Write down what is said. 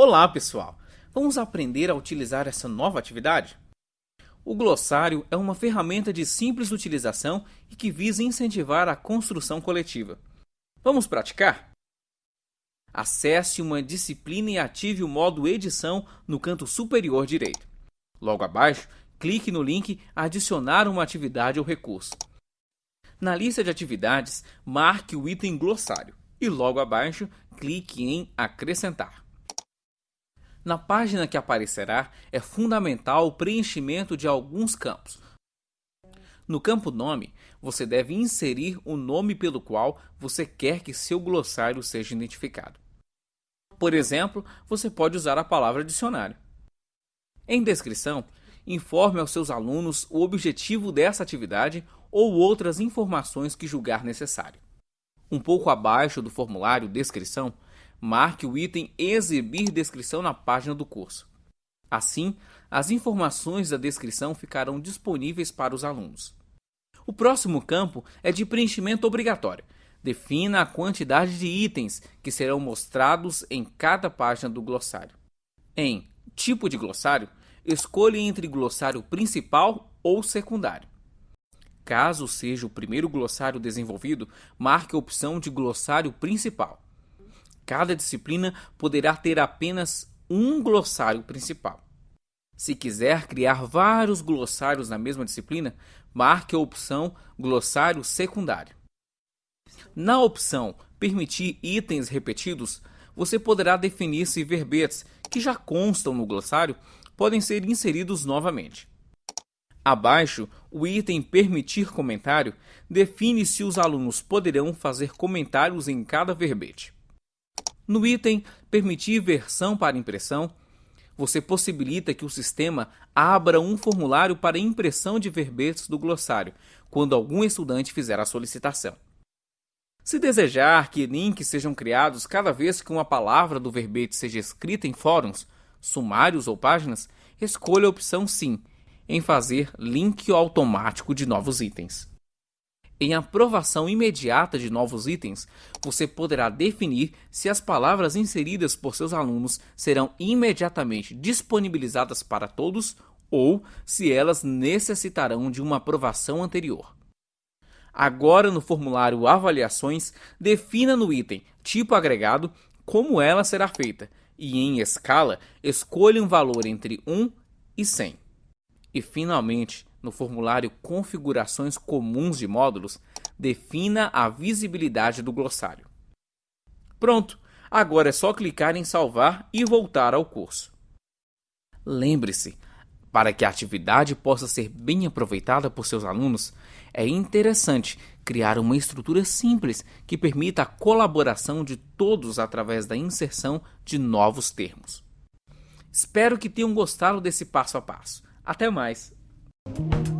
Olá, pessoal! Vamos aprender a utilizar essa nova atividade? O glossário é uma ferramenta de simples utilização e que visa incentivar a construção coletiva. Vamos praticar? Acesse uma disciplina e ative o modo edição no canto superior direito. Logo abaixo, clique no link Adicionar uma atividade ou recurso. Na lista de atividades, marque o item glossário e logo abaixo, clique em Acrescentar. Na página que aparecerá, é fundamental o preenchimento de alguns campos. No campo Nome, você deve inserir o nome pelo qual você quer que seu glossário seja identificado. Por exemplo, você pode usar a palavra dicionário. Em descrição, informe aos seus alunos o objetivo dessa atividade ou outras informações que julgar necessário. Um pouco abaixo do formulário Descrição, marque o item Exibir descrição na página do curso. Assim, as informações da descrição ficarão disponíveis para os alunos. O próximo campo é de preenchimento obrigatório. Defina a quantidade de itens que serão mostrados em cada página do glossário. Em Tipo de glossário, escolha entre glossário principal ou secundário. Caso seja o primeiro glossário desenvolvido, marque a opção de glossário principal. Cada disciplina poderá ter apenas um glossário principal. Se quiser criar vários glossários na mesma disciplina, marque a opção glossário secundário. Na opção Permitir itens repetidos, você poderá definir se verbetes que já constam no glossário podem ser inseridos novamente. Abaixo, o item Permitir comentário define se os alunos poderão fazer comentários em cada verbete. No item Permitir versão para impressão, você possibilita que o sistema abra um formulário para impressão de verbetes do glossário, quando algum estudante fizer a solicitação. Se desejar que links sejam criados cada vez que uma palavra do verbete seja escrita em fóruns, sumários ou páginas, escolha a opção Sim em fazer link automático de novos itens. Em aprovação imediata de novos itens, você poderá definir se as palavras inseridas por seus alunos serão imediatamente disponibilizadas para todos ou se elas necessitarão de uma aprovação anterior. Agora, no formulário Avaliações, defina no item Tipo agregado como ela será feita e, em escala, escolha um valor entre 1 e 100. E, finalmente, no formulário Configurações Comuns de Módulos, defina a visibilidade do glossário. Pronto! Agora é só clicar em salvar e voltar ao curso. Lembre-se, para que a atividade possa ser bem aproveitada por seus alunos, é interessante criar uma estrutura simples que permita a colaboração de todos através da inserção de novos termos. Espero que tenham gostado desse passo a passo. Até mais! Thank you.